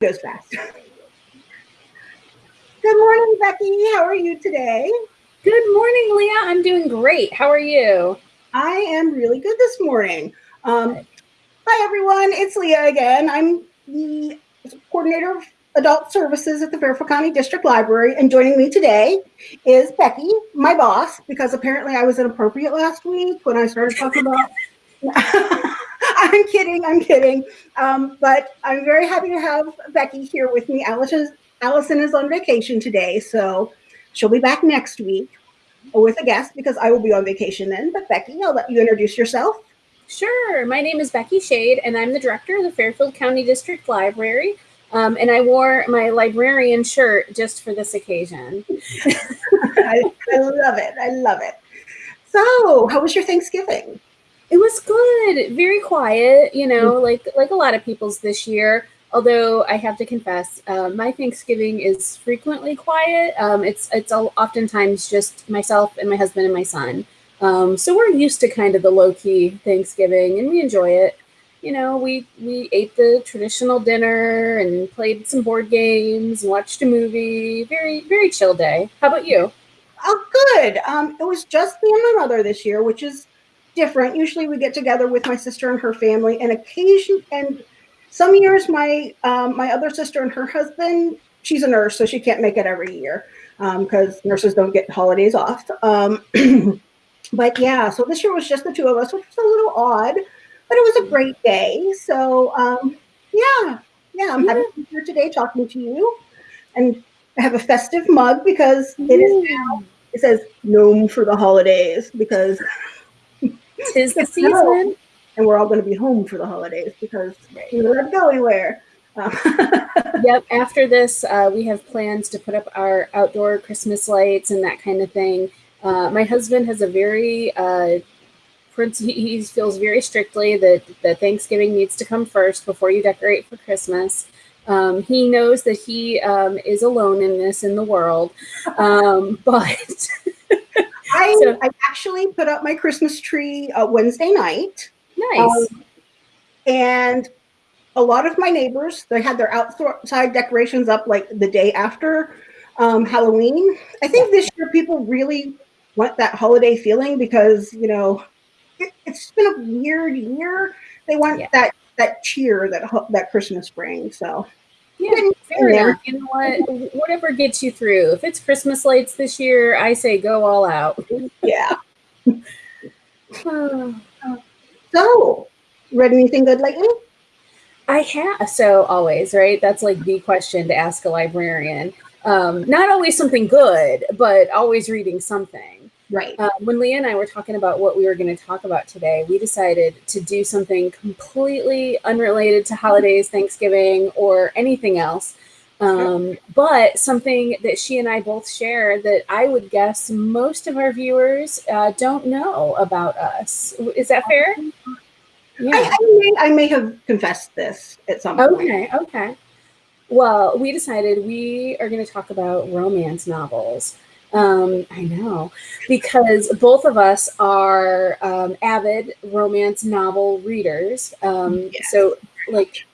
goes fast. Good morning, Becky. How are you today? Good morning, Leah. I'm doing great. How are you? I am really good this morning. Um, hi, everyone. It's Leah again. I'm the coordinator of adult services at the Fairfield County District Library, and joining me today is Becky, my boss, because apparently I was inappropriate last week when I started talking about. I'm kidding. I'm kidding. Um, but I'm very happy to have Becky here with me. Allison, Allison is on vacation today, so she'll be back next week with a guest because I will be on vacation then. But Becky, I'll let you introduce yourself. Sure. My name is Becky Shade, and I'm the director of the Fairfield County District Library. Um, and I wore my librarian shirt just for this occasion. I, I love it. I love it. So, how was your Thanksgiving? It was good, very quiet, you know, mm-hmm. like like a lot of people's this year. Although I have to confess, uh, my Thanksgiving is frequently quiet. Um, it's it's oftentimes just myself and my husband and my son. Um, so we're used to kind of the low key Thanksgiving, and we enjoy it. You know, we we ate the traditional dinner and played some board games, and watched a movie. Very very chill day. How about you? Oh, good. Um, it was just me and my mother this year, which is different. Usually we get together with my sister and her family and occasion and some years my um, my other sister and her husband, she's a nurse, so she can't make it every year because um, nurses don't get holidays off. Um, but yeah, so this year was just the two of us, which was a little odd, but it was a great day. So um, yeah, yeah, I'm happy to be here today talking to you. And I have a festive mug because it is now, it says gnome for the holidays because Tis the season. And we're all going to be home for the holidays because we don't go anywhere. yep. After this, uh, we have plans to put up our outdoor Christmas lights and that kind of thing. Uh, my husband has a very uh, he feels very strictly that that Thanksgiving needs to come first before you decorate for Christmas. Um, he knows that he um, is alone in this in the world, um, but I, so, I actually put up my Christmas tree uh, Wednesday night. Nice. Um, and a lot of my neighbors, they had their outside decorations up like the day after um, Halloween. I think this year people really want that holiday feeling because, you know, it, has been a weird year. They want yeah. that that cheer that that Christmas brings. So yeah, fair enough. You know what? Whatever gets you through. If it's Christmas lights this year, I say go all out. Yeah. so, read anything good lately? I have. So always, right? That's like the question to ask a librarian. Um, not always something good, but always reading something. Right. Uh, when Leah and I were talking about what we were going to talk about today, we decided to do something completely unrelated to holidays, Thanksgiving, or anything else. Um, but something that she and I both share that I would guess most of our viewers uh, don't know about us. Is that fair? Yeah. I, I, may, I may have confessed this at some point. Okay, okay. Well, we decided we are going to talk about romance novels. Um, I know because both of us are um, avid romance novel readers. Um, yes. So, like,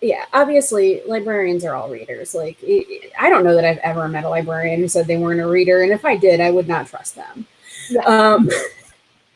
yeah, obviously, librarians are all readers. Like, it, I don't know that I've ever met a librarian who said they weren't a reader, and if I did, I would not trust them. Yeah, um,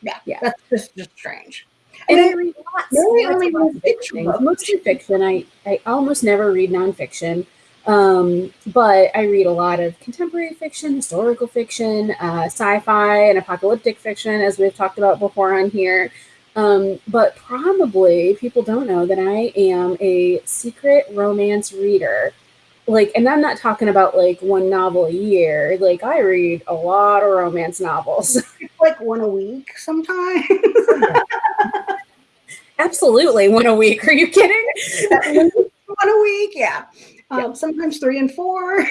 yeah, yeah, that's just, just strange. And, and I read lots, lots, lots of fiction. Mostly fiction. I I almost never read nonfiction. Um, but I read a lot of contemporary fiction, historical fiction, uh, sci-fi, and apocalyptic fiction, as we've talked about before on here. Um, but probably people don't know that I am a secret romance reader. Like, and I'm not talking about like one novel a year. Like, I read a lot of romance novels. like one a week sometimes. Absolutely, one a week. Are you kidding? one a week, yeah um, sometimes three and four.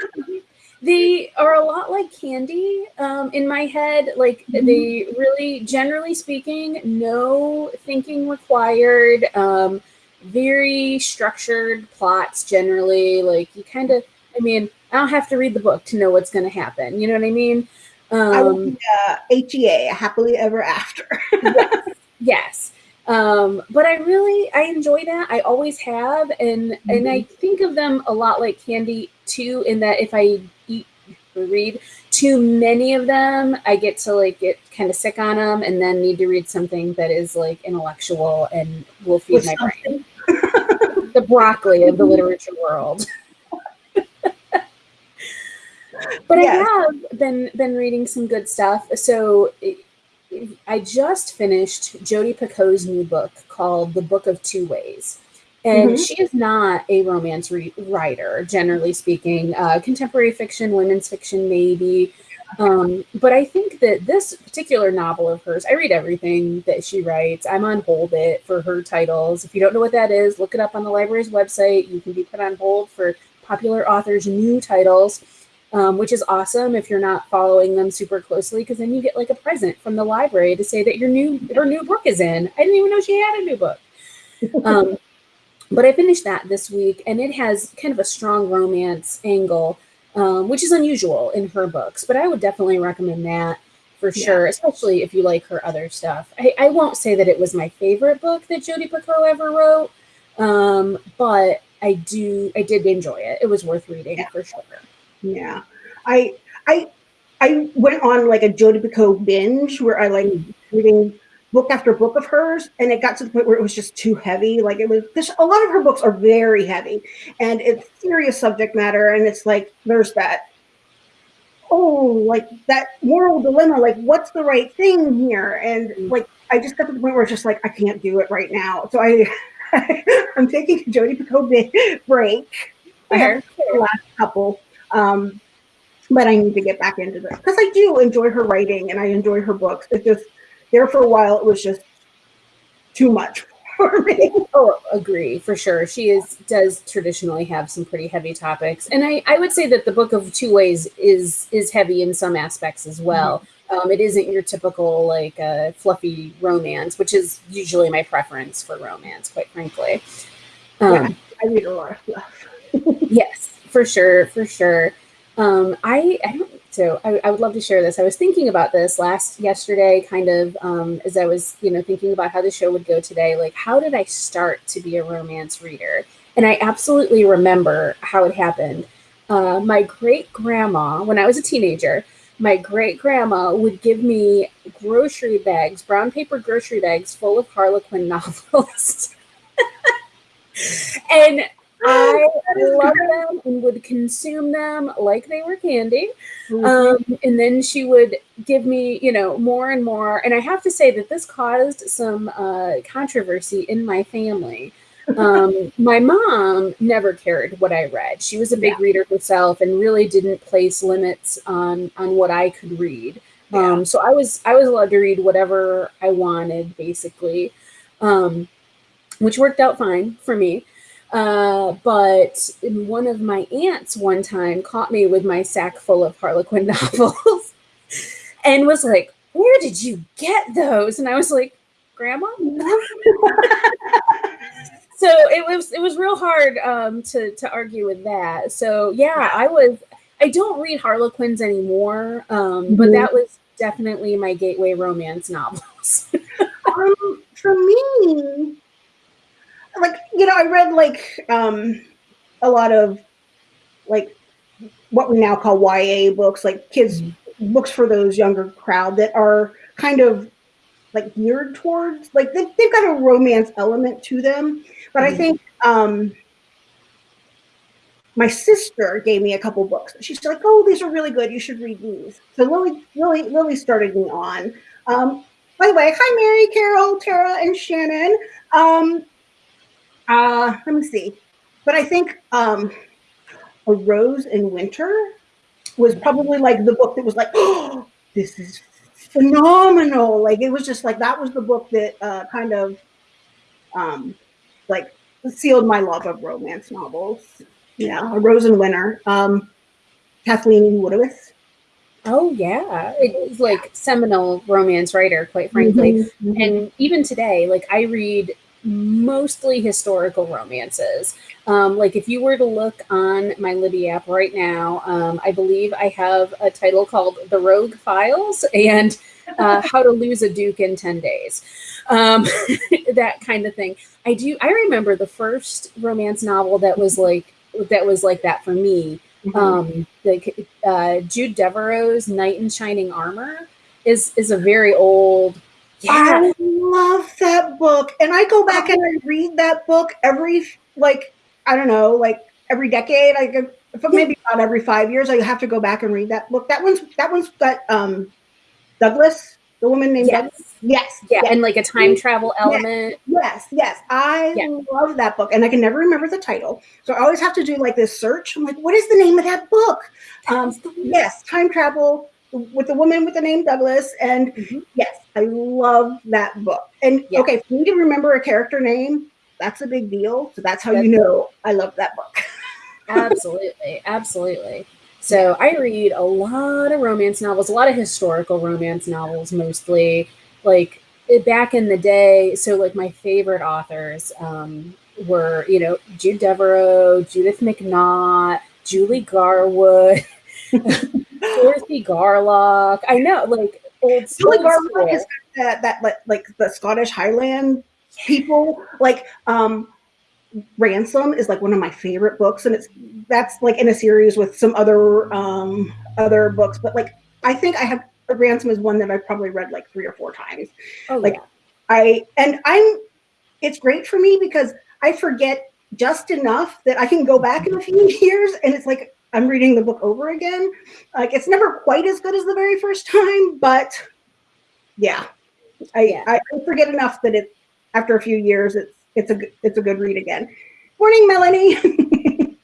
they are a lot like candy um, in my head. Like mm-hmm. they really, generally speaking, no thinking required. Um, very structured plots generally. Like you kind of, I mean, I don't have to read the book to know what's going to happen. You know what I mean? Um, I would, uh, HEA, happily ever after. yes. yes. Um, but I really I enjoy that. I always have, and mm-hmm. and I mm-hmm. think of them a lot like candy too. In that if I eat read too many of them, I get to like get kind of sick on them, and then need to read something that is like intellectual and will feed With my something. brain. the broccoli of the literature world. but yes. I have been been reading some good stuff. So I just finished Jodi Picoult's new book called The Book of Two Ways. And mm-hmm. she is not a romance re- writer, generally speaking. Uh, contemporary fiction, women's fiction, maybe. Um, but I think that this particular novel of hers, I read everything that she writes. I'm on hold it for her titles. If you don't know what that is, look it up on the library's website. You can be put on hold for popular authors' new titles um, which is awesome if you're not following them super closely because then you get like a present from the library to say that your new her new book is in. I didn't even know she had a new book. Um, but I finished that this week, and it has kind of a strong romance angle, um, which is unusual in her books. But I would definitely recommend that for yeah. sure, especially if you like her other stuff. I, I, won't say that it was my favorite book that Jodi Picoult ever wrote, um, but I do I did enjoy it. It was worth reading yeah. for sure. Yeah. I I I went on like a Jodi Picoult binge where I like reading book after book of hers, and it got to the point where it was just too heavy. Like it was, because a lot of her books are very heavy, and it's serious subject matter, and it's like there's that, oh, like that moral dilemma. Like, what's the right thing here? And mm. like, I just got to the point where it's just like I can't do it right now. So I, I'm taking a Jodi Picoult break. I have the last couple um, but I need to get back into this because I do enjoy her writing and I enjoy her books. It just there for a while it was just too much for me. Oh, agree for sure. She is does traditionally have some pretty heavy topics, and I I would say that the book of Two Ways is is heavy in some aspects as well. Mm-hmm. Um, it isn't your typical like uh, fluffy romance, which is usually my preference for romance, quite frankly. Um, yeah, I read a lot of fluff. yes, for sure, for sure. Um, I, I don't, so I, I, would love to share this. I was thinking about this last yesterday, kind of um, as I was, you know, thinking about how the show would go today. Like, how did I start to be a romance reader? And I absolutely remember how it happened. Uh, my great grandma, when I was a teenager, my great grandma would give me grocery bags, brown paper grocery bags full of Harlequin novels. and I love them and would consume them like they were candy. Mm-hmm. Um, and then she would give me, you know, more and more. And I have to say that this caused some uh, controversy in my family. Um, my mom never cared what I read. She was a big yeah. reader herself and really didn't place limits on on what I could read. Yeah. Um, so I was I was allowed to read whatever I wanted, basically, um, which worked out fine for me. Uh, but one of my aunts one time caught me with my sack full of Harlequin novels and was like, Where did you get those? And I was like, Grandma? so it was it was real hard um, to to argue with that. So yeah, I was I don't read Harlequins anymore, um, but that was definitely my gateway romance novels. um, for me, like you know, I read like um a lot of like what we now call YA books, like kids mm-hmm. books for those younger crowd that are kind of like geared towards like they, they've got a romance element to them. But mm-hmm. I think um my sister gave me a couple books. She's like, "Oh, these are really good. You should read these." So Lily, Lily, Lily started me on. Um, by the way, hi Mary, Carol, Tara, and Shannon. Um, uh, let me see. But I think um, A Rose in Winter was probably like the book that was like, oh, this is phenomenal. Like it was just like that was the book that uh, kind of um, like sealed my love of romance novels. Yeah, A Rose in Winter. Um, Kathleen Woodiwiss. Oh yeah, it is like seminal romance writer, quite frankly. Mm-hmm, mm-hmm. And even today, like I read mostly historical romances. Um, like if you were to look on my Libby app right now, um, I believe I have a title called The Rogue Files and uh, How to Lose a Duke in 10 Days. um, that kind of thing. I do. I remember the first romance novel that was like that was like that for me. Mm-hmm. Um, like uh, Jude Deveraux's Knight in Shining Armor is is a very old. Yeah. I love that book, and I go back and I read that book every like I don't know, like every decade. I maybe not every five years. I have to go back and read that book. That one's that one's got um, Douglas, the woman named yes. Douglas. Yes, yeah, yes. and like a time travel element. Yes, yes, I yeah. love that book, and I can never remember the title, so I always have to do like this search. I'm like, what is the name of that book? Um, yes, time travel with the woman with the name Douglas, and mm-hmm. yes, I love that book. And yeah. okay, for me to remember a character name, that's a big deal. So that's how that's you know I love that book. absolutely, absolutely. So I read a lot of romance novels, a lot of historical romance novels, mostly like back in the day. So like my favorite authors um, were, you know, Jude Deveraux, Judith McNaught, Julie Garwood, Dorothy Garlock. I know, like old. Julie Garlock is that that like, like the Scottish Highland people like um ransom is like one of my favorite books and it's that's like in a series with some other um other books but like i think i have ransom is one that i've probably read like three or four times oh, like yeah. i and i'm it's great for me because i forget just enough that i can go back in a few years and it's like i'm reading the book over again like it's never quite as good as the very first time but yeah i yeah. I, I forget enough that it after a few years, it's it's a it's a good read again. Morning, Melanie.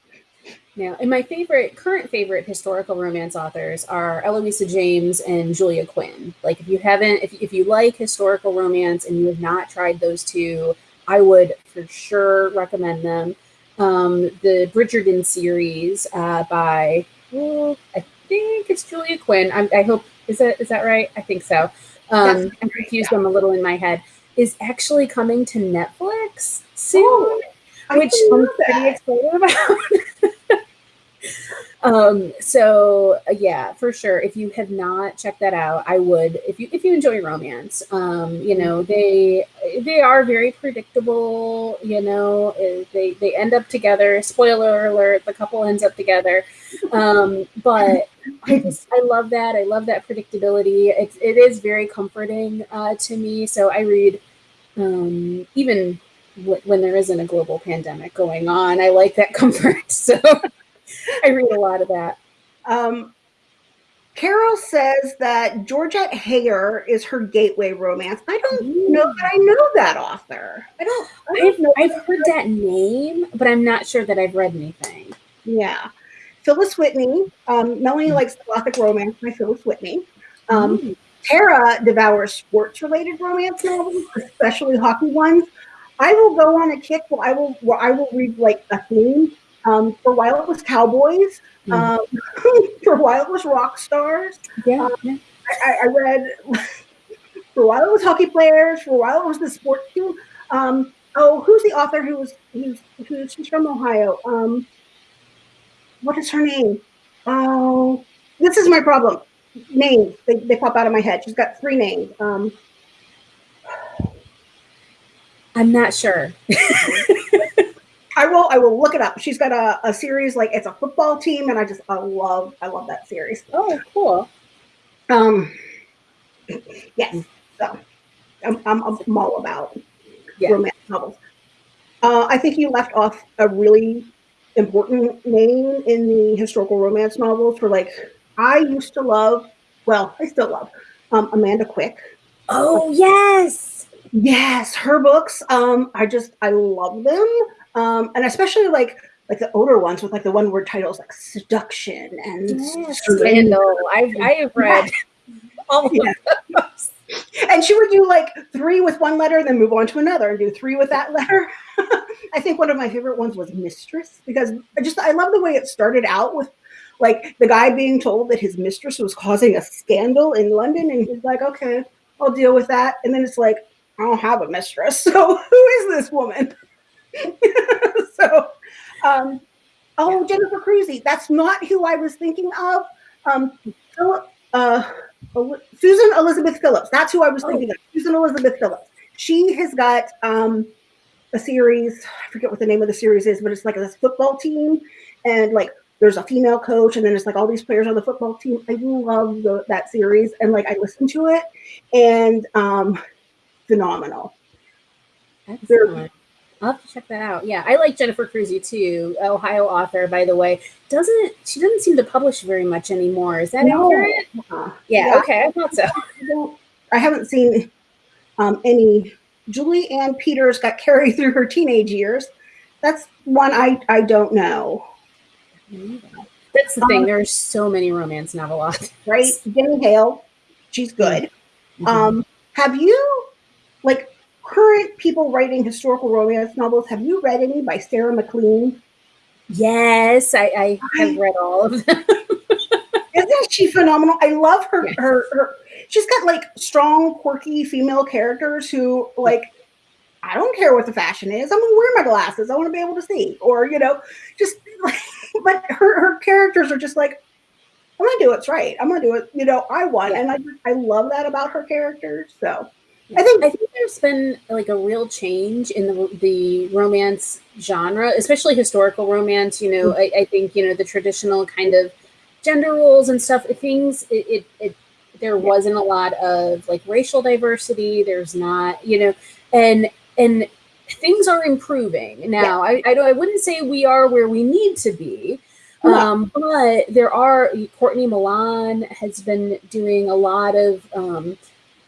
now, and my favorite current favorite historical romance authors are Eloisa James and Julia Quinn. Like, if you haven't, if if you like historical romance and you have not tried those two, I would for sure recommend them. Um, the Bridgerton series uh, by well, I think it's Julia Quinn. I, I hope is that is that right? I think so. Um, I confused yeah. them a little in my head is actually coming to Netflix soon, oh, which I'm pretty excited about. um, so uh, yeah, for sure. If you have not checked that out, I would. If you if you enjoy romance, um, you know they they are very predictable. You know, uh, they they end up together. Spoiler alert: the couple ends up together. Um, but I just I love that. I love that predictability. It's it is very comforting uh, to me. So I read um, even w- when there isn't a global pandemic going on. I like that comfort. So I read a lot of that. Um, Carol says that Georgette Heyer is her gateway romance. I don't Ooh. know that I know that author. I don't. I don't I've, know I've heard that name, but I'm not sure that I've read anything. Yeah. Phyllis Whitney. Um, Melanie mm. likes gothic romance by Phyllis Whitney. Um, mm. Tara devours sports related romance novels, especially hockey ones. I will go on a kick where I will where I will read like a theme. Um, for a while it was cowboys. Mm. Um, for a while it was rock stars. Yeah, um. I, I, read for a while it was hockey players. For a while it was the sports team. Um, oh, who's the author who was who's who's she's from Ohio? Um, what is her name? Oh, this is my problem names. They, they pop out of my head. She's got three names. Um, I'm not sure. I will. I will look it up. She's got a, a series like it's a football team, and I just I love I love that series. Oh, cool. Um, yes. So I'm I'm, I'm all about yeah. romance novels. Uh, I think you left off a really important name in the historical romance novels for like I used to love, well, I still love um, Amanda Quick. Oh yes, yes, her books. Um, I just I love them, um, and especially like like the older ones with like the one word titles like seduction and yes, scandal. I've I have read all of yeah. those. And she would do like three with one letter, then move on to another, and do three with that letter. I think one of my favorite ones was Mistress because I just I love the way it started out with like the guy being told that his mistress was causing a scandal in London, and he's like, okay, I'll deal with that. And then it's like, I don't have a mistress, so who is this woman? so, um, oh, Jennifer Crusie. That's not who I was thinking of. Um, Philip, uh, Susan Elizabeth Phillips. That's who I was thinking oh. of. Susan Elizabeth Phillips. she has got um, a series. I forget what the name of the series is, but it's like this football team, and like there's a female coach, and then it's like all these players on the football team. I love the, that series, and like I listen to it, and um, phenomenal. Excellent. I'll have to check that out. Yeah, I like Jennifer Crusie too, Ohio author, by the way. Doesn't she doesn't seem to publish very much anymore? Is that no. accurate? Uh, yeah, yeah, Okay. I thought so. I, I haven't seen um, any. Julie Ann Peters got carried through her teenage years. That's one I I don't know. That's the um, thing. There's so many romance novel authors. Right, Jenny Hale, she's good. Mm-hmm. Um, have you like current people writing historical romance novels, have you read any by Sarah MacLean? Yes, I, I have read all of them. Isn't she phenomenal? I love her, yes. her, her. She's got like strong, quirky female characters who like. I don't care what the fashion is. I'm gonna wear my glasses. I want to be able to see, or you know, just like. But her her characters are just like, I'm gonna do what's right. I'm gonna do it. You know, I want, yeah. and I I love that about her characters. So I think I think there's been like a real change in the the romance genre, especially historical romance. You know. I, I, think you know the traditional kind of gender roles and stuff. Things it, it, it there wasn't a lot of like racial diversity. There's not, you know, and and things are improving now. Yeah. I I, I wouldn't say we are where we need to be. Um, but there are Courtney Milan has been doing a lot of um,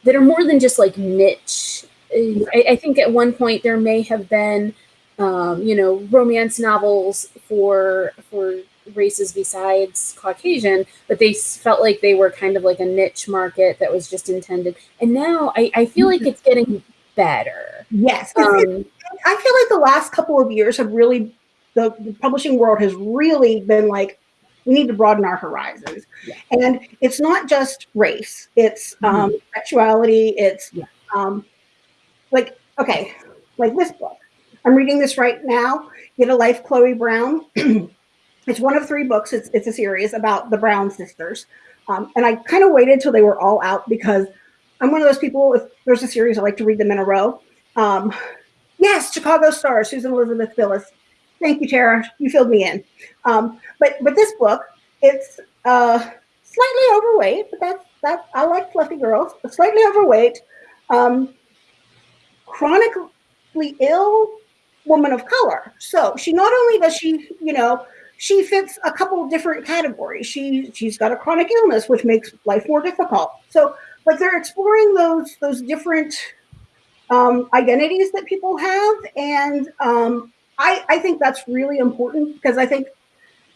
that are more than just like niche. I, I think at one point there may have been, um, you know, romance novels for for races besides Caucasian, but they felt like they were kind of like a niche market that was just intended. And now I, I feel like it's getting better. Yes. Um, I feel like the last couple of years have really, the, the publishing world has really been like, we need to broaden our horizons. Yeah. And it's not just race, it's mm-hmm. um, sexuality, it's yeah. um, like, okay, like this book. I'm reading this right now, Get a Life, Chloe Brown. it's one of three books, it's, it's a series about the Brown sisters. Um, and I kind of waited till they were all out because I'm one of those people, if there's a series, I like to read them in a row. Um, yes, Chicago Star, Susan Elizabeth Phillips. Thank you, Tara. You filled me in. Um, but but this book, it's uh, slightly overweight, but that's that I like fluffy girls. But slightly overweight, um, chronically ill woman of color. So she not only does she, you know, she fits a couple different categories. She she's got a chronic illness, which makes life more difficult. So like they're exploring those those different um, identities that people have, and um, I, I think that's really important because I think,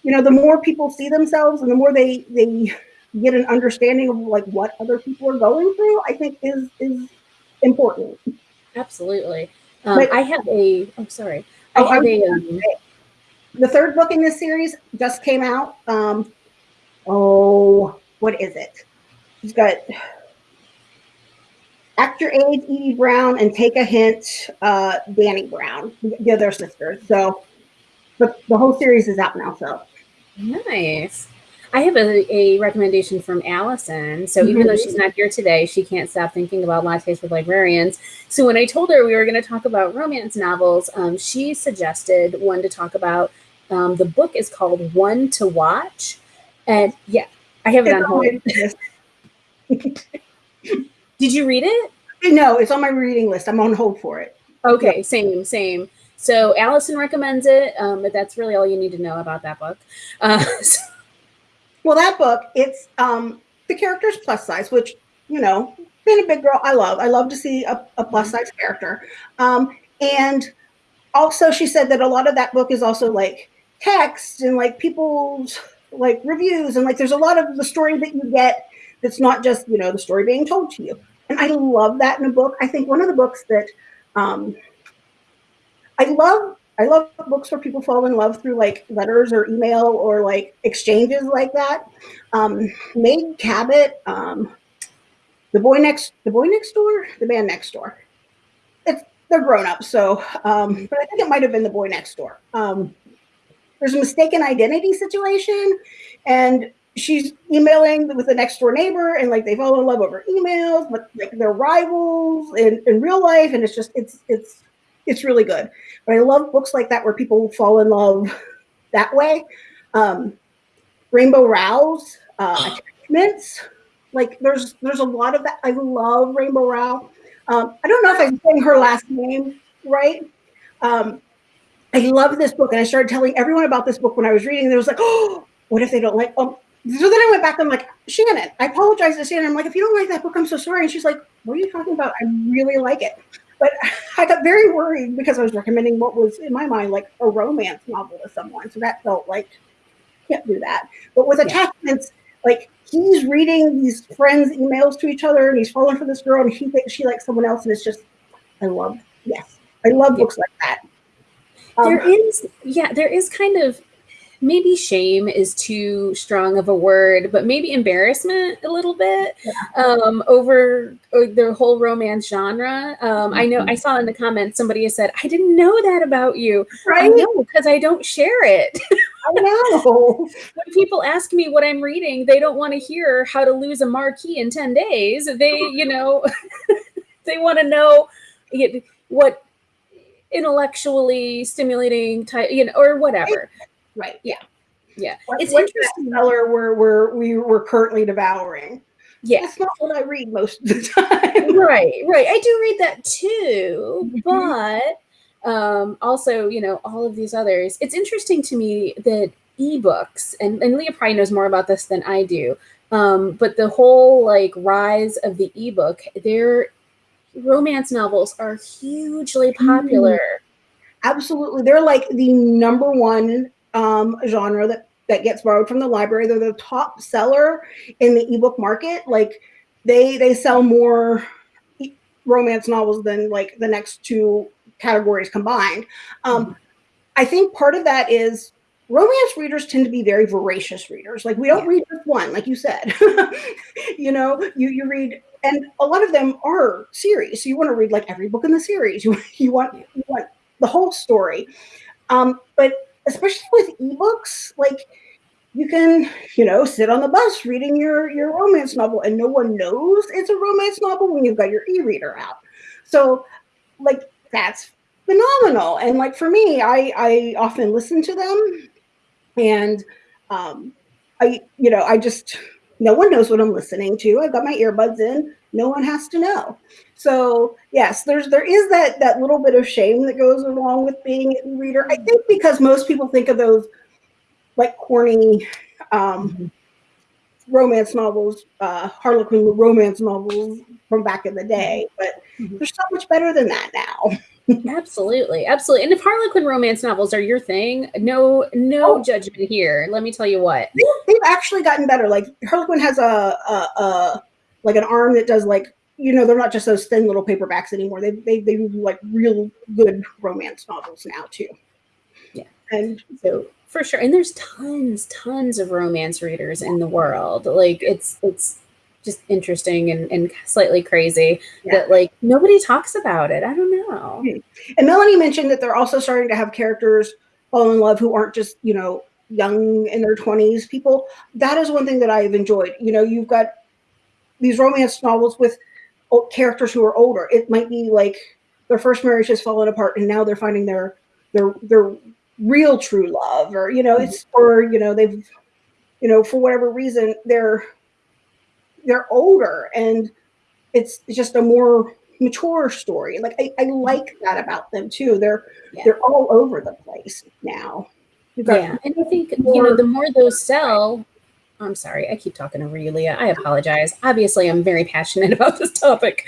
you know, the more people see themselves and the more they they get an understanding of like what other people are going through, I think is is important. Absolutely. Um, but, I have a. I'm oh, sorry. I oh, have a. Um, the third book in this series just came out. Um, oh, what is it? It's got Act Your Age, Edie Brown, and Take a Hint, uh, Dani Brown. The other sisters. So the, the whole series is out now. So nice. I have a, a recommendation from Allison. So mm-hmm. even though she's not here today, she can't stop thinking about lattes with librarians. So when I told her we were going to talk about romance novels, um, she suggested one to talk about. Um, the book is called One to Watch, and yeah, I have it on hold. Did you read it? No, it's on my reading list. I'm on hold for it. Okay, same, same. So Allison recommends it, um, but that's really all you need to know about that book. Uh, so. Well, that book, it's um, the character's plus size, which you know, being a big girl, I love. I love to see a, a plus size character. Um, and also, she said that a lot of that book is also like text and like people's like reviews and like there's a lot of the story that you get that's not just you know the story being told to you and i love that in a book. I think one of the books that um, i love i love books where people fall in love through like letters or email or like exchanges like that. Um, Meg Cabot um, the boy next the boy next door? The man next door. It's they're grown up so um, but i think it might have been the boy next door. Um, there's a mistaken identity situation and she's emailing with the next door neighbor and like they fall in love over emails, but like they're rivals in, in real life. And it's just, it's, it's, it's really good. But I love books like that where people fall in love that way. Um, Rainbow Rowell's uh, attachments. Like there's there's a lot of that. I love Rainbow Rowell. Um, I don't know if I'm saying her last name right. Um, I love this book, and I started telling everyone about this book when I was reading. There was like, oh, what if they don't like? Um, so then I went back. I'm like, Shannon, I apologize to Shannon. I'm like, if you don't like that book, I'm so sorry. And she's like, what are you talking about? I really like it. But I got very worried because I was recommending what was in my mind like a romance novel to someone. So that felt like can't do that. But with attachments, like he's reading these friends' emails to each other and he's falling for this girl and he thinks she likes someone else. And it's just, I love, yes, I love yeah. books like that. Um, there is, yeah, there is kind of maybe shame is too strong of a word, but maybe embarrassment a little bit yeah. um, over, over, the whole romance genre. Um, I know I saw in the comments somebody said, I didn't know that about you. Right? I know because I don't share it. I know. when people ask me what I'm reading, they don't want to hear how to lose a marquee in 10 days. They, you know, they want to know what intellectually stimulating type, you know, or whatever. Right. Yeah. Yeah. What, it's interesting. Color we're, we're, we were currently devouring. Yeah. That's not what I read most of the time. right. Right. I do read that too, mm-hmm. but um, also, you know, all of these others. It's interesting to me that ebooks, and, and Leah probably knows more about this than I do, um, but the whole like rise of the ebook, their romance novels are hugely popular. Mm. Absolutely. They're like the number one um, genre that that gets borrowed from the library. They're the top seller in the ebook market. Like they they sell more romance novels than like the next two categories combined. Um. I think part of that is romance readers tend to be very voracious readers. Like we don't yeah. read just one, like you said. you know, you you read, and a lot of them are series. So you want to read like every book in the series. You you want you want the whole story. Um, but especially with ebooks, like you can, you know, sit on the bus reading your your romance novel and no one knows it's a romance novel when you've got your e-reader out. So like that's phenomenal. And like for me, I I often listen to them and um I you know, I just no one knows what I'm listening to. I've got my earbuds in. No one has to know. So yes, there's there is that that little bit of shame that goes along with being a reader. I think because most people think of those like corny um, mm-hmm. romance novels, uh, Harlequin romance novels from back in the day, but mm-hmm. they're so much better than that now. absolutely, absolutely. And if Harlequin romance novels are your thing, no, no oh. judgment here. Let me tell you what they, have actually gotten better. Like Harlequin has a, a, a like an arm that does like you know, they're not just those thin little paperbacks anymore. They they they do like real good romance novels now too. Yeah. And so for sure. And there's tons, tons of romance readers in the world. Like it's it's just interesting and, and slightly crazy yeah. that like nobody talks about it. I don't know. Hmm. And Melanie mentioned that they're also starting to have characters fall in love who aren't just, you know, young in their 20s people. That is one thing that I've enjoyed. You know, you've got these romance novels with characters who are older. It might be like their first marriage has fallen apart and now they're finding their their their real true love or you know mm-hmm. it's or you know they've you know for whatever reason they're they're older and it's just a more mature story. Like i, I like that about them too. They're yeah. they're all over the place now. Yeah. And i think you know the more those sell I'm sorry, I keep talking over you, Leah. I apologize. Obviously, I'm very passionate about this topic.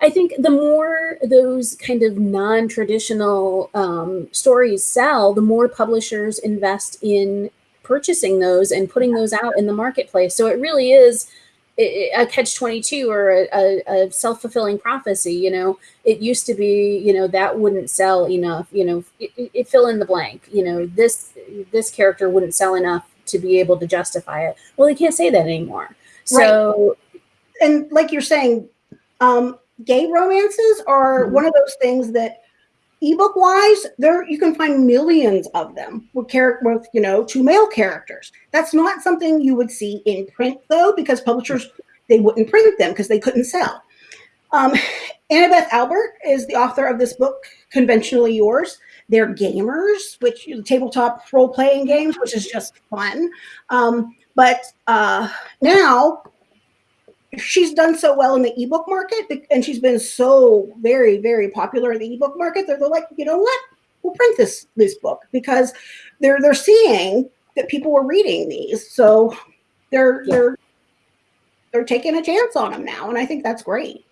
I think the more those kind of non traditional um, stories sell, the more publishers invest in purchasing those and putting those out in the marketplace. So it really is a catch 22 or a, a, a self-fulfilling prophecy you know it used to be you know that wouldn't sell enough you know it, it, fill in the blank you know this this character wouldn't sell enough to be able to justify it. Well, they can't say that anymore. So, right. and like you're saying, um, gay romances are mm-hmm. one of those things that ebook wise, there you can find millions of them with character with you know two male characters. That's not something you would see in print though, because publishers they wouldn't print them because they couldn't sell. Um, Annabeth Albert is the author of this book, Conventionally Yours. They're gamers, which tabletop role playing games, which is just fun. Um, but uh, now she's done so well in the ebook market and she's been so very very popular in the ebook market they're, they're like you know what we'll print this this book because they're they're seeing that people were reading these so they're yeah. they're they're taking a chance on them now and i think that's great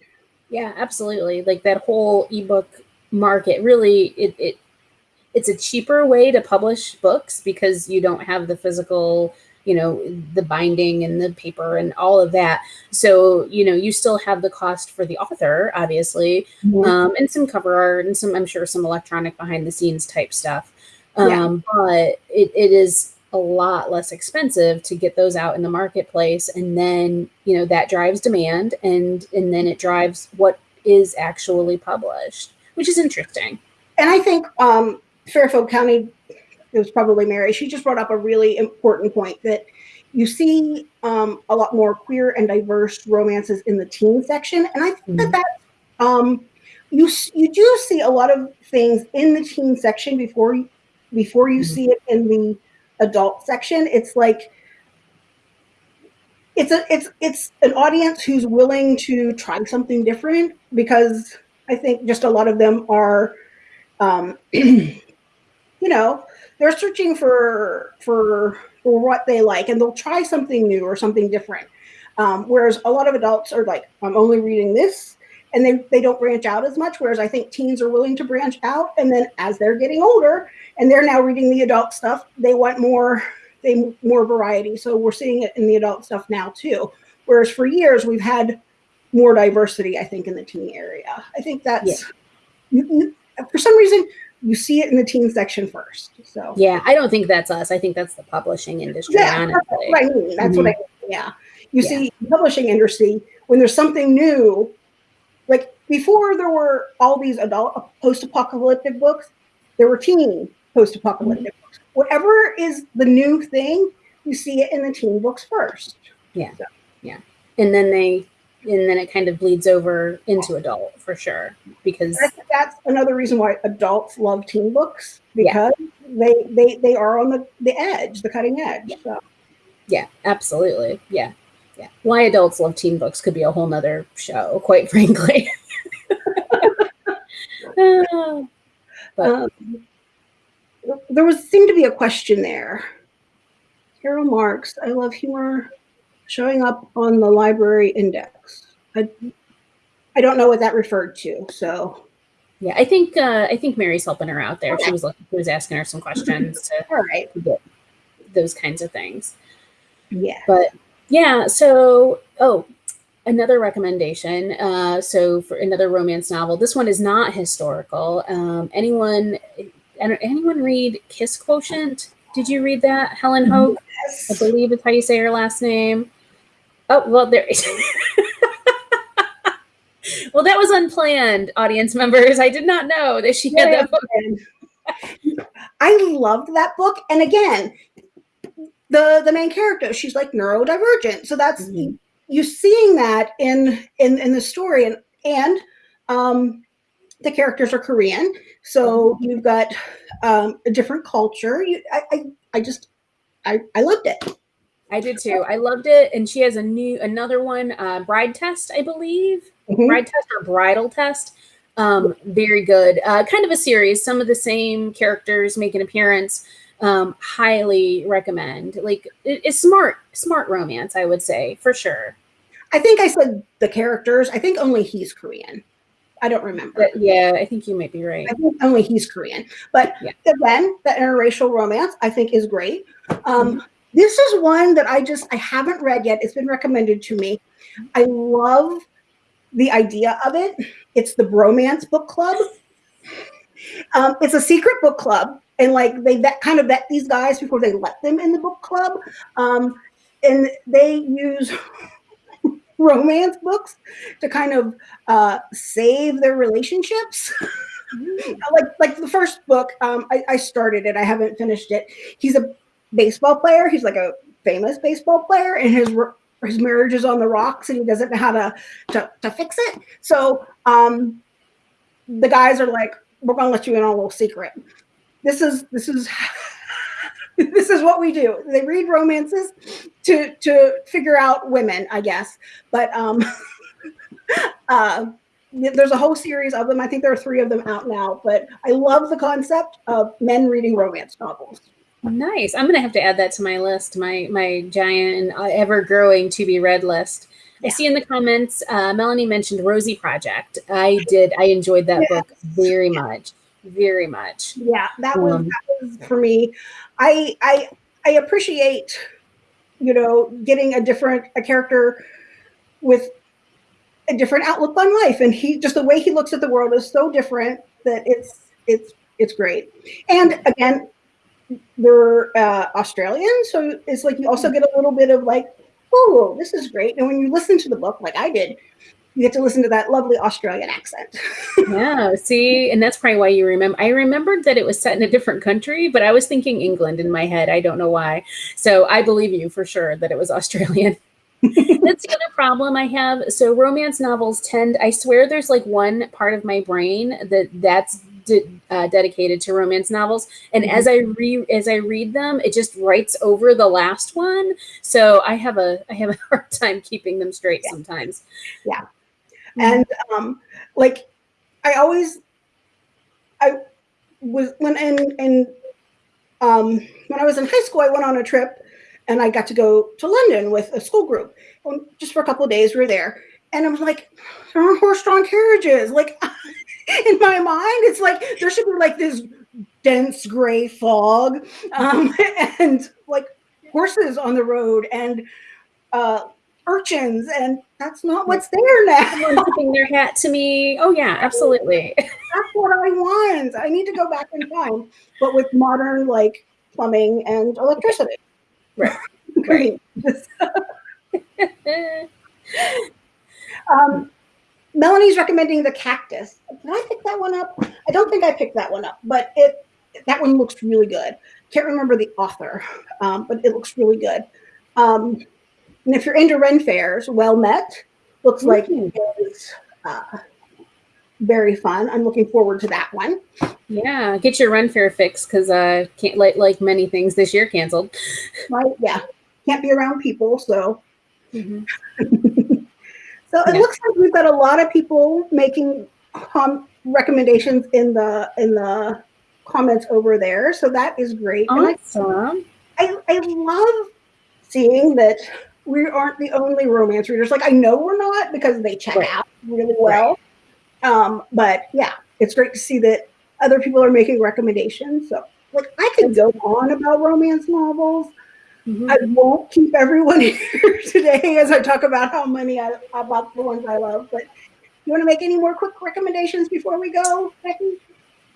yeah absolutely like that whole ebook market really it, it it's a cheaper way to publish books because you don't have the physical you know the binding and the paper and all of that so you know you still have the cost for the author obviously mm-hmm. um, and some cover art and some i'm sure some electronic behind the scenes type stuff um, yeah. but it, it is a lot less expensive to get those out in the marketplace and then you know that drives demand and and then it drives what is actually published which is interesting and i think um, fairfield county it was probably Mary. She just brought up a really important point that you see um, a lot more queer and diverse romances in the teen section, and I think mm-hmm. that that um, you you do see a lot of things in the teen section before you, before you mm-hmm. see it in the adult section. It's like it's a it's it's an audience who's willing to try something different because I think just a lot of them are, um, you know, they're searching for for for what they like and they'll try something new or something different. Um, whereas a lot of adults are like i'm only reading this and they, they don't branch out as much whereas i think teens are willing to branch out and then as they're getting older and they're now reading the adult stuff they want more they more variety. So we're seeing it in the adult stuff now too. Whereas for years we've had more diversity i think in the teen area. I think that's yeah. for some reason you see it in the teen section first. So yeah, I don't think that's us. I think that's the publishing industry. Yeah, honestly. that's what I mean. That's mm-hmm. what I mean. Yeah, you yeah. see, publishing industry when there's something new, like before there were all these adult post-apocalyptic books, there were teen post-apocalyptic mm-hmm. books. Whatever is the new thing, you see it in the teen books first. Yeah, so. yeah, and then they and then it kind of bleeds over into adult for sure because that's another reason why adults love teen books because yeah. they they they are on the the edge the cutting edge yeah. So. yeah absolutely yeah yeah why adults love teen books could be a whole nother show quite frankly uh, but um, there was seemed to be a question there carol marks i love humor showing up on the library index. I, I don't know what that referred to. So yeah, I think uh, I think Mary's helping her out there. Okay. She was looking, she was asking her some questions to, All right. get those kinds of things. Yeah. But yeah, so oh, another recommendation. Uh, so for another romance novel, this one is not historical. Um, anyone anyone read Kiss Quotient? Did you read that? Helen Hogue, yes. I believe is how you say her last name. Oh, well, there. well, that was unplanned, audience members. I did not know that she had that book. I loved that book. And again, the the main character, she's like neurodivergent. So that's mm-hmm. you seeing that in in in the story and and um the characters are Korean. So mm-hmm. you've got um, a different culture. You, I, I, I just, I, I loved it. I did too. I loved it. And she has a new another one, uh, Bride Test, I believe. Mm-hmm. Bride Test or Bridal Test. Um, very good. Uh, kind of a series. Some of the same characters make an appearance. Um, highly recommend. Like it, it's smart, smart romance, I would say, for sure. I think I said the characters. I think only he's Korean. I don't remember. But yeah, I think you might be right. I think only he's Korean. But yeah. again, the interracial romance I think is great. Um, mm-hmm. This is one that I just I haven't read yet. It's been recommended to me. I love the idea of it. It's the Bromance Book Club. Um, it's a secret book club, and like they vet kind of vet these guys before they let them in the book club. Um, and they use romance books to kind of uh, save their relationships. like like the first book, um, I, I started it. I haven't finished it. He's a baseball player. He's like a famous baseball player, and his his marriage is on the rocks, and he doesn't know how to to, to fix it. So um, the guys are like, "We're gonna let you in on a little secret. This is this is." this is what we do. They read romances to to figure out women, I guess. But um, uh, there's a whole series of them. I think there are three of them out now. But I love the concept of men reading romance novels. Nice. I'm gonna have to add that to my list, my my giant, ever growing to be read list. Yeah. I see in the comments, uh, Melanie mentioned Rosie Project. I did. I enjoyed that yeah. book very much very much. Yeah, that was, um, that was for me. I I I appreciate, you know, getting a different a character with a different outlook on life, and he just the way he looks at the world is so different that it's it's it's great. And again, they're uh, Australian, so it's like you also get a little bit of like, oh, this is great. And when you listen to the book, like I did, you get to listen to that lovely Australian accent. yeah, see, and that's probably why you remember. I remembered that it was set in a different country, but I was thinking England in my head. I don't know why. So I believe you for sure that it was Australian. that's the other problem I have. So romance novels tend, I swear there's like one part of my brain that that's de uh, dedicated to romance novels. And mm -hmm. as I re as I read them, it just writes over the last one. So I have a I have a hard time keeping them straight yeah. sometimes. Yeah. And um, like I always, I was when in in um, when I was in high school, I went on a trip and I got to go to London with a school group. Just for a couple of days, we were there, and I was like, there are horse-drawn carriages. Like in my mind, it's like there should be like this dense gray fog, um, and like horses on the road and uh, urchins and that's not what's there now. Someone tipping their hat to me. Oh yeah, absolutely. That's what I want. I need to go back in time, but with modern like plumbing and electricity. Right. Right. um, Melanie's recommending the cactus. Did I pick that one up? I don't think I picked that one up, but it that one looks really good. Can't remember the author, um, but it looks really good. Um, and if you're into Ren fairs, Well Met looks like mm -hmm. is uh, very fun. I'm looking forward to that one. Yeah, get your Ren fair fix because uh, can't like like many things this year canceled. Right? Yeah, can't be around people, so. Mm -hmm. so it yeah. looks like we've got a lot of people making recommendations in the in the comments over there. So that is great. Awesome. I, I, I love seeing that we aren't the only romance readers. Like I know we're not because they check right. out really well. Right. Um, but yeah, it's great to see that other people are making recommendations. So like I could go on about romance novels. Mm-hmm. I won't keep everyone here today as I talk about how many I about the ones I love. But you want to make any more quick recommendations before we go, Becky?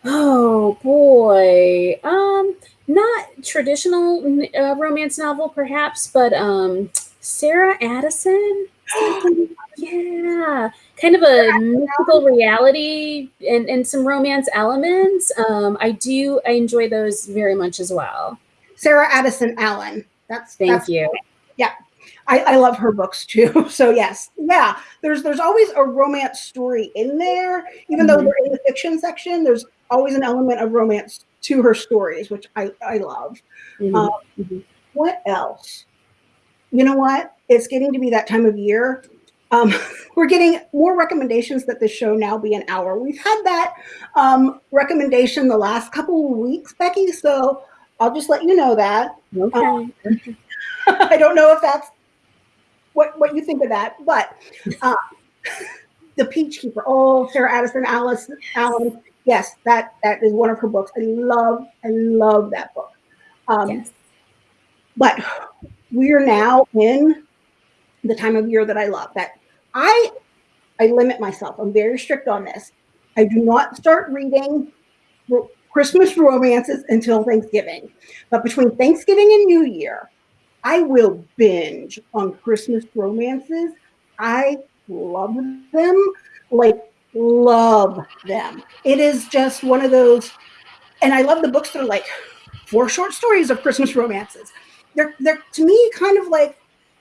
Oh boy, um, not traditional uh, romance novel, perhaps, but um, Sarah Addison. yeah, kind of a mythical reality and, and some romance elements. Um, I do, I enjoy those very much as well. Sarah Addison Allen. That's thank that's, you. Yeah, I, I love her books too. So yes, yeah. There's there's always a romance story in there, even mm -hmm. though mm-hmm. they're in the fiction section. There's always an element of romance to her stories, which I I love. Mm -hmm. um, mm -hmm. What else? you know what? It's getting to be that time of year. Um, we're getting more recommendations that the show now be an hour. We've had that um, recommendation the last couple of weeks, Becky. So I'll just let you know that. Okay. Um, I don't know if that's what what you think of that, but uh, the Peach Keeper. Oh, Sarah Addison, Alice Allen. Yes, that that is one of her books. I love I love that book. Um, yes. But we are now in the time of year that I love that I I limit myself. I'm very strict on this. I do not start reading Christmas romances until Thanksgiving. But between Thanksgiving and New Year, I will binge on Christmas romances. I love them. Like love them. It is just one of those, and I love the books that are like four short stories of Christmas romances. They're they're to me kind of like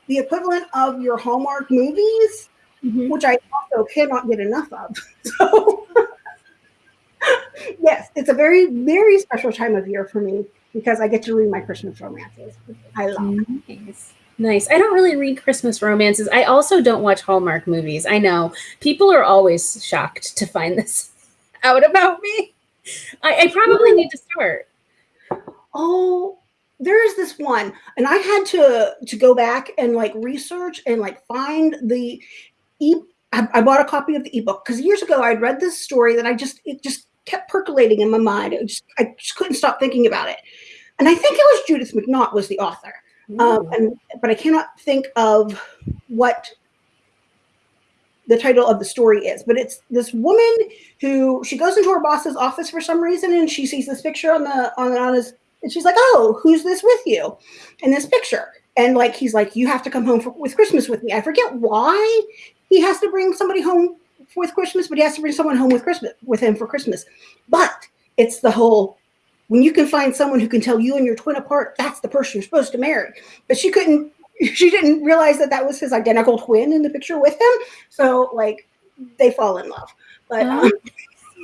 the equivalent of your Hallmark movies, mm-hmm. which I also cannot get enough of. So yes, it's a very, very special time of year for me because I get to read my Christmas romances. I love nice. Nice. I don't really read Christmas romances. I also don't watch Hallmark movies. I know people are always shocked to find this out about me. I, I probably need to start. Oh, there is this one, and I had to to go back and like research and like find the e. I, I bought a copy of the ebook because years ago I'd read this story that I just it just kept percolating in my mind. It just, I just couldn't stop thinking about it. And I think it was Judith McNaught was the author. Um, and, but I cannot think of what the title of the story is. But it's this woman who she goes into her boss's office for some reason and she sees this picture on the on, on his and she's like, "Oh, who's this with you?" In this picture, and like he's like, "You have to come home for, with Christmas with me." I forget why he has to bring somebody home with Christmas, but he has to bring someone home with Christmas with him for Christmas. But it's the whole when you can find someone who can tell you and your twin apart, that's the person you're supposed to marry. But she couldn't, she didn't realize that that was his identical twin in the picture with him. So like they fall in love. But um,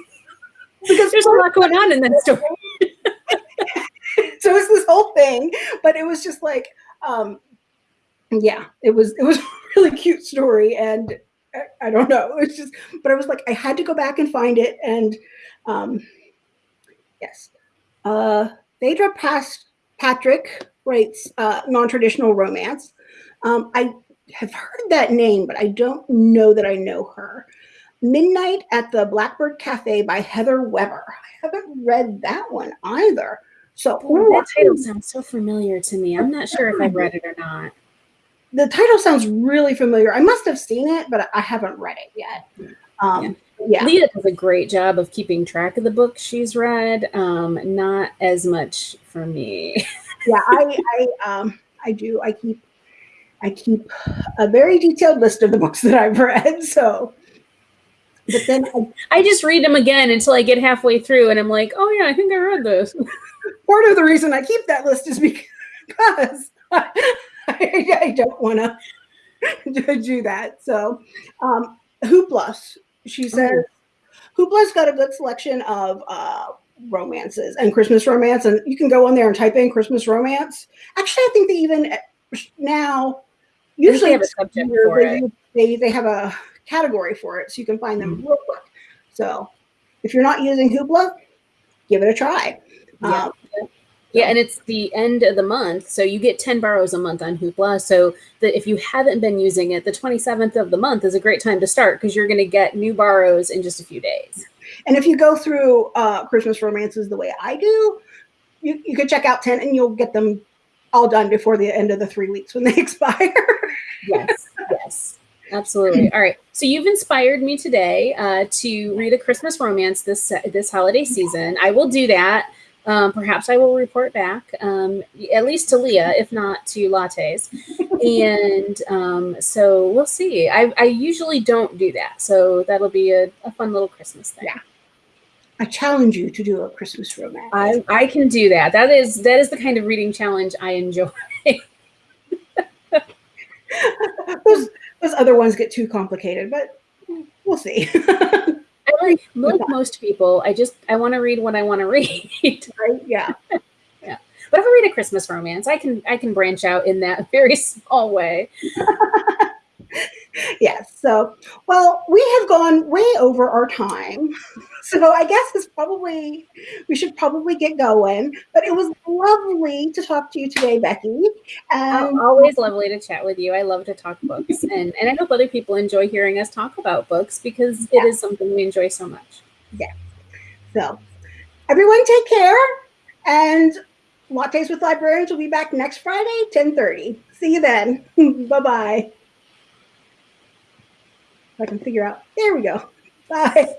because there's a lot going on in that story. so it's this whole thing, but it was just like, um, yeah, it was it was a really cute story and I, don't know. It's just, but I was like, I had to go back and find it. And um, yes, uh, Phaedra Past Patrick writes uh, non-traditional romance. Um, I have heard that name, but I don't know that I know her. Midnight at the Blackbird Cafe by Heather Webber. I haven't read that one either. So ooh, that title sounds so familiar to me. I'm not sure if I've read it or not the title sounds really familiar. I must have seen it, but I haven't read it yet. Um, yeah. yeah. Leah does a great job of keeping track of the books she's read. Um, not as much for me. yeah, I, I, um, I do. I keep, I keep a very detailed list of the books that I've read. So, but then I, I just read them again until I get halfway through, and I'm like, oh yeah, I think I read this. Part of the reason I keep that list is because I, don't want to do that. So, um, Hoopla, she oh. says, oh. Hoopla's got a good selection of uh, romances and Christmas romance, and you can go on there and type in Christmas romance. Actually, I think they even now usually have a subject for they, it. They they have a category for it, so you can find them mm-hmm. real quick. So, if you're not using Hoopla, give it a try. Yeah. Um, yeah, and it's the end of the month, so you get 10 borrows a month on Hoopla. So that if you haven't been using it, the 27th of the month is a great time to start because you're going to get new borrows in just a few days. And if you go through uh, Christmas romances the way I do, you, you can check out 10 and you'll get them all done before the end of the three weeks when they expire. yes, yes, absolutely. All right. So you've inspired me today uh, to read a Christmas romance this this holiday season. I will do that. Um, perhaps I will report back, um, at least to Leah, if not to lattes. and um, so we'll see. I, I, usually don't do that. So that'll be a, a, fun little Christmas thing. Yeah. I challenge you to do a Christmas romance. I, I can do that. That is that is the kind of reading challenge I enjoy. those, those other ones get too complicated, but we'll see. Like, like most people, I just I want to read what I want to read. right? Yeah. yeah. But if I read a Christmas romance, I can I can branch out in that very small way. yes. So, well, we have gone way over our time. So I guess it's probably, we should probably get going. But it was lovely to talk to you today, Becky. Um, always lovely to chat with you. I love to talk books. and, and I hope other people enjoy hearing us talk about books because yeah. it is something we enjoy so much. Yeah. So everyone take care. And Lattes with Librarians will be back next Friday, 1030. See you then. Bye-bye. I can figure out. There we go. Bye.